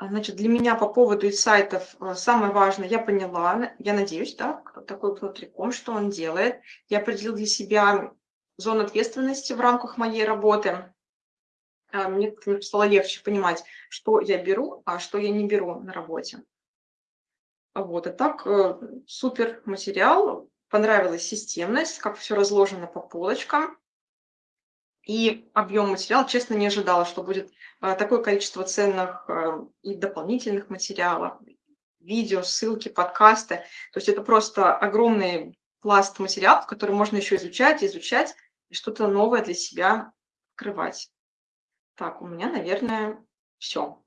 А, значит, для меня по поводу сайтов э, самое важное, я поняла, я надеюсь, да, такой внутриком, что он делает. Я определил для себя зону ответственности в рамках моей работы. А, мне стало легче понимать, что я беру, а что я не беру на работе. Вот, и так э, супер материал, понравилась системность, как все разложено по полочкам. И объем материала, честно, не ожидала, что будет а, такое количество ценных а, и дополнительных материалов, видео, ссылки, подкасты. То есть это просто огромный пласт материалов, который можно еще изучать, изучать и что-то новое для себя открывать. Так, у меня, наверное, все.